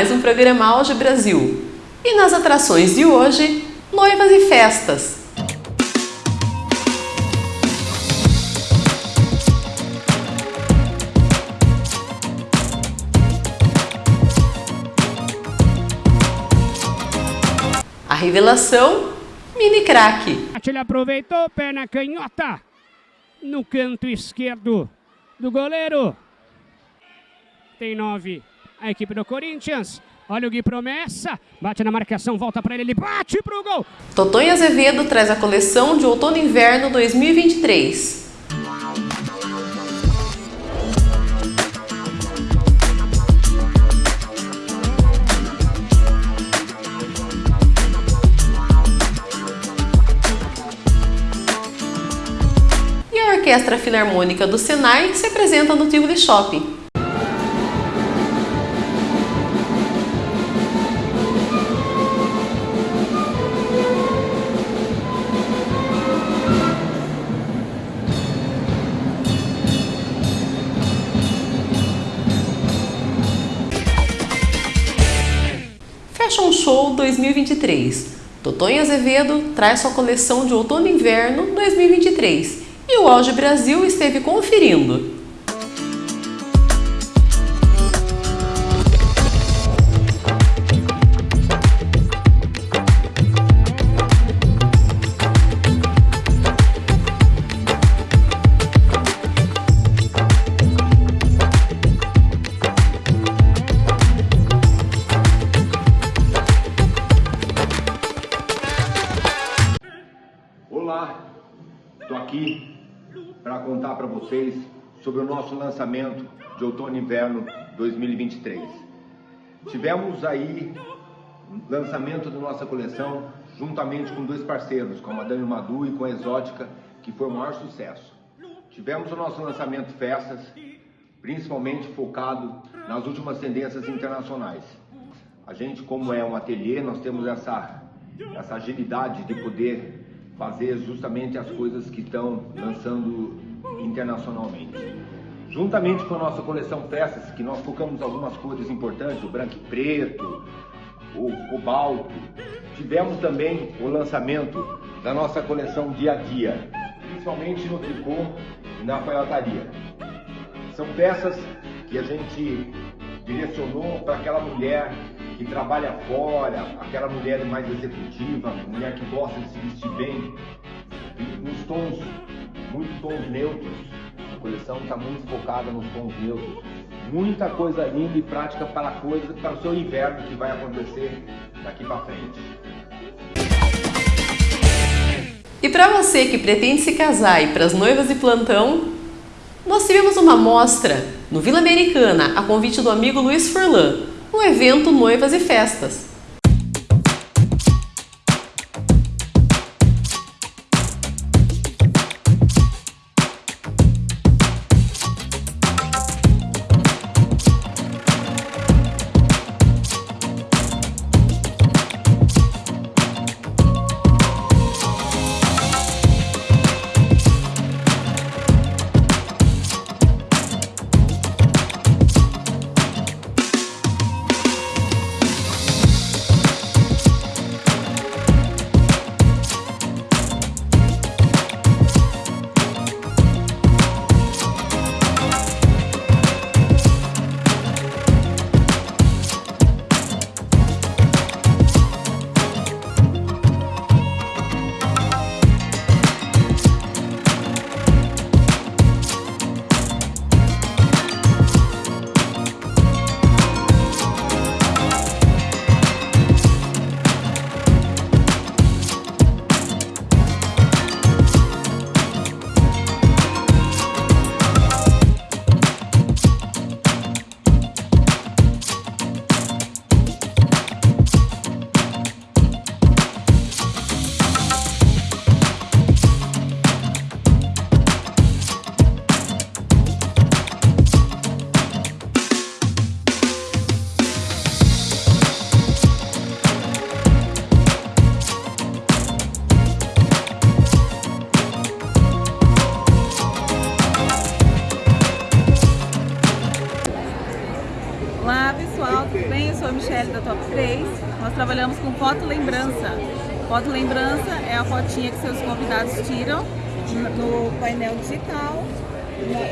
Mais um programa Auge Brasil. E nas atrações de hoje, noivas e festas. A revelação, mini craque. Ele aproveitou, perna canhota no canto esquerdo do goleiro. Tem nove a equipe do Corinthians. Olha o Gui Promessa, bate na marcação, volta para ele, ele bate pro gol. Totonho Azevedo traz a coleção de outono e inverno 2023. E a Orquestra Filarmônica do Senai se apresenta no Tivoli Shopping. Show 2023. Totonho Azevedo traz sua coleção de outono e inverno 2023 e o Auge Brasil esteve conferindo. Vocês sobre o nosso lançamento de outono e inverno 2023. Tivemos aí lançamento da nossa coleção juntamente com dois parceiros, com a Madame Madu e com a Exótica, que foi o maior sucesso. Tivemos o nosso lançamento festas, principalmente focado nas últimas tendências internacionais. A gente, como é um ateliê, nós temos essa, essa agilidade de poder fazer justamente as coisas que estão lançando internacionalmente. Juntamente com a nossa coleção Festas, que nós focamos algumas cores importantes, o branco e preto, o cobalto, tivemos também o lançamento da nossa coleção Dia a Dia, principalmente no tricô e na alfaiataria. São peças que a gente direcionou para aquela mulher que trabalha fora, aquela mulher mais executiva, mulher que gosta de se vestir bem, nos tons, muito tons neutros. A coleção está muito focada nos tons neutros. Muita coisa linda e prática para, coisa, para o seu inverno que vai acontecer daqui para frente. E para você que pretende se casar e para as noivas de plantão, nós tivemos uma mostra no Vila Americana a convite do amigo Luiz Furlan, no evento Noivas e Festas. Foto lembrança é a fotinha que seus convidados tiram no painel digital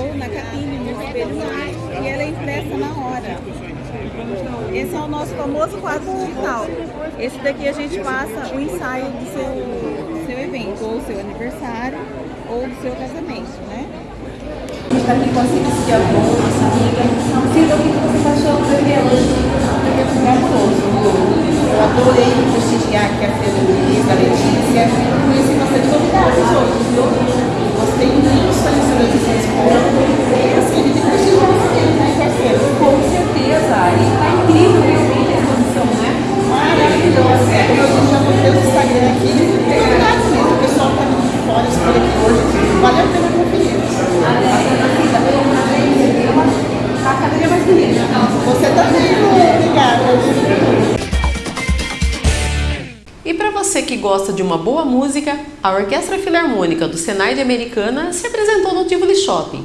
ou na cabine, no espelho e ela é impressa na hora. Esse é o nosso famoso quadro digital. Esse daqui a gente passa o ensaio do seu, seu evento, ou seu aniversário, ou do seu casamento, né? A gente está aqui com a Cília Avon, nossa amiga. Cília, o que você está achando do evento? Evento maravilhoso. Eu adorei prestigiar aqui a do Luiz, da Letícia. Conheci bastante novidades hoje, viu? De uma boa música, a Orquestra Filarmônica do Senai de Americana se apresentou no Tivoli Shopping.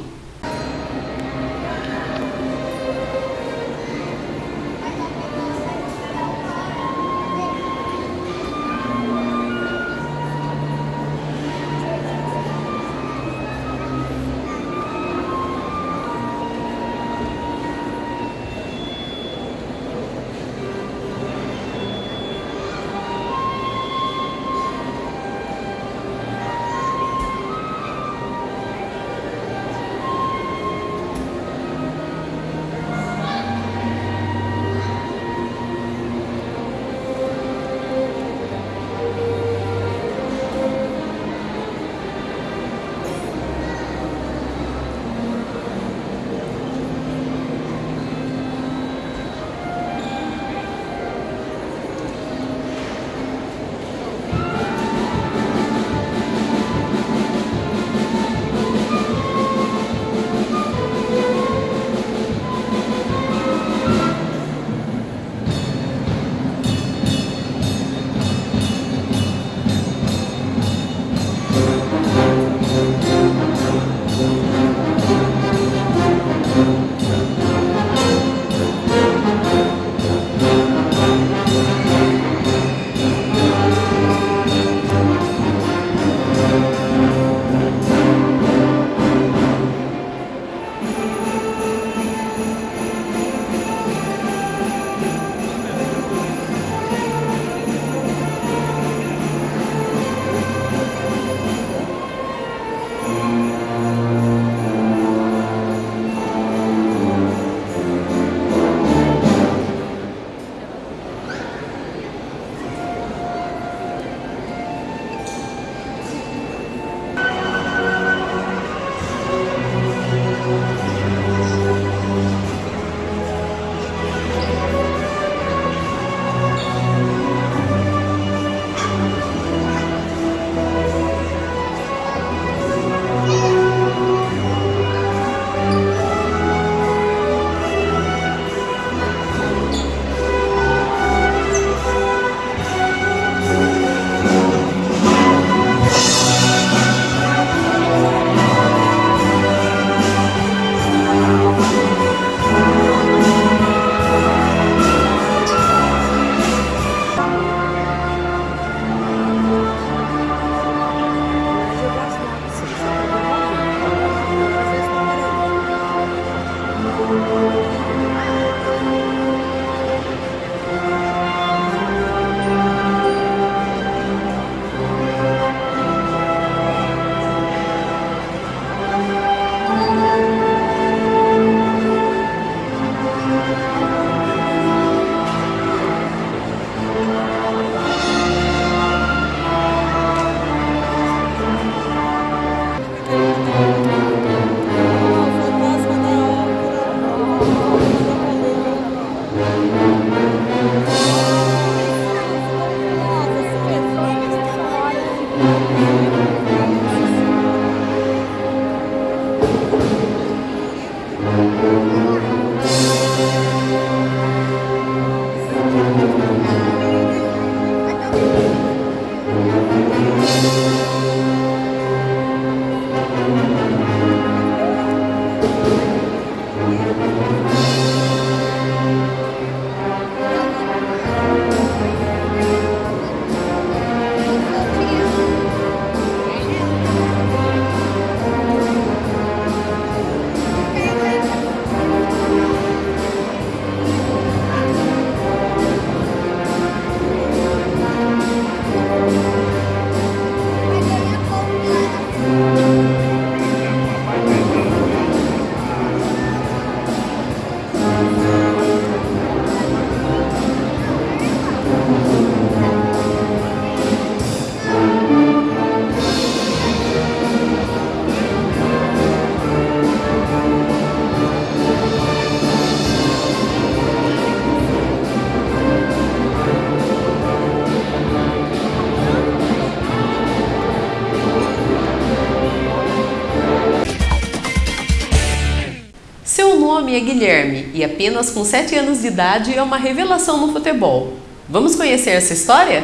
É Guilherme e apenas com 7 anos de idade é uma revelação no futebol. Vamos conhecer essa história?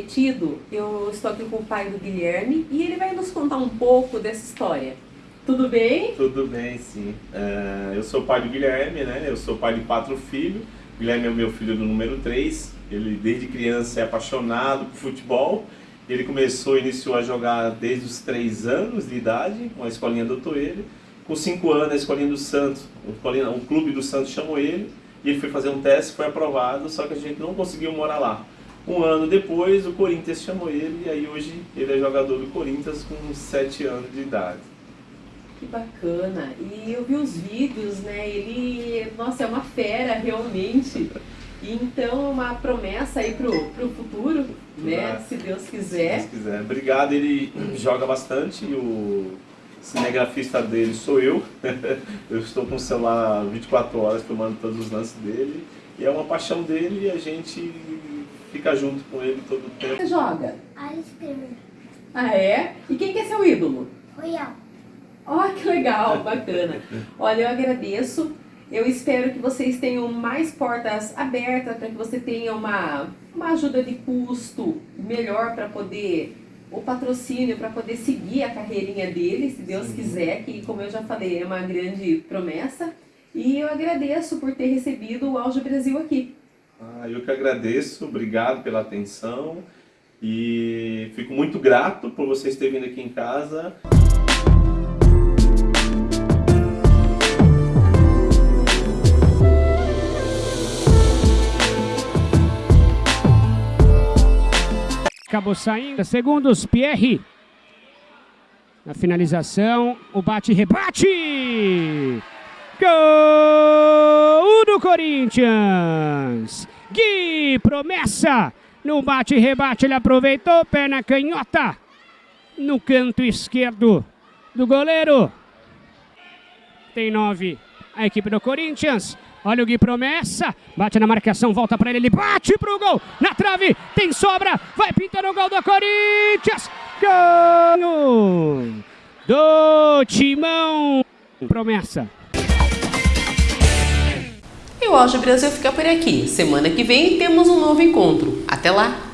Prometido, eu estou aqui com o pai do Guilherme e ele vai nos contar um pouco dessa história. Tudo bem? Tudo bem, sim. Uh, eu sou pai do Guilherme, né? Eu sou pai de quatro filhos. O Guilherme é o meu filho do número 3. Ele, desde criança, é apaixonado por futebol. Ele começou, iniciou a jogar desde os 3 anos de idade, com a escolinha do Toelho. Com 5 anos, a escolinha do Santos, o clube do Santos chamou ele. E ele foi fazer um teste, foi aprovado, só que a gente não conseguiu morar lá. Um ano depois, o Corinthians chamou ele e aí hoje ele é jogador do Corinthians com 7 anos de idade. Que bacana! E eu vi os vídeos, né? Ele, nossa, é uma fera realmente. Então, uma promessa aí pro, pro futuro, né? Se Deus quiser. Se Deus quiser. Obrigado, ele joga bastante. O cinegrafista dele sou eu. eu estou com o celular 24 horas filmando todos os lances dele. E é uma paixão dele e a gente fica junto com ele todo o tempo. Você joga? Alice Kramer. Ah, é? E quem que é seu ídolo? Royal. Ó, oh, que legal, bacana. Olha, eu agradeço. Eu espero que vocês tenham mais portas abertas para que você tenha uma, uma ajuda de custo melhor para poder, o patrocínio para poder seguir a carreirinha dele, se Deus Sim. quiser, que como eu já falei, é uma grande promessa. E eu agradeço por ter recebido o Auge Brasil aqui. Ah, eu que agradeço, obrigado pela atenção e fico muito grato por vocês terem vindo aqui em casa. Acabou saindo. Segundos, Pierre. Na finalização, o bate-rebate. Gol do Corinthians. Gui, promessa. No bate-rebate ele aproveitou, perna canhota. No canto esquerdo do goleiro. Tem nove a equipe do Corinthians. Olha o Gui Promessa, bate na marcação, volta para ele, ele bate pro gol, na trave, tem sobra, vai pintando o gol do Corinthians. Gol do Timão. Promessa. O Auge Brasil fica por aqui. Semana que vem temos um novo encontro. Até lá!